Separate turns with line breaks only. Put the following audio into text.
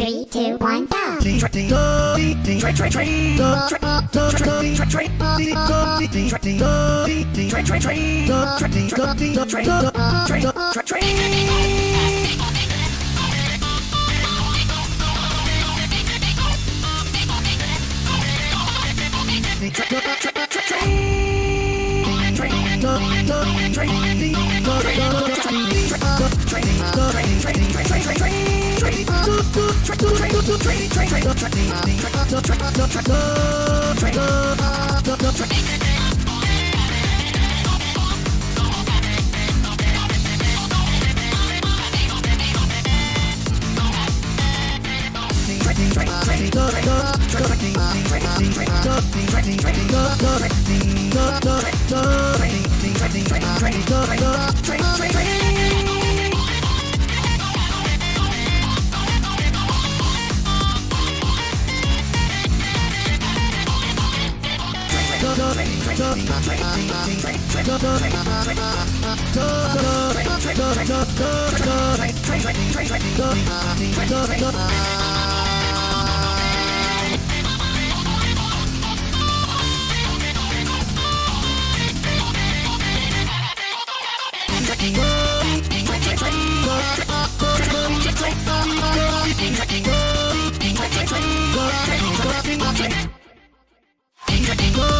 Three, two, one, go!
Train, Go!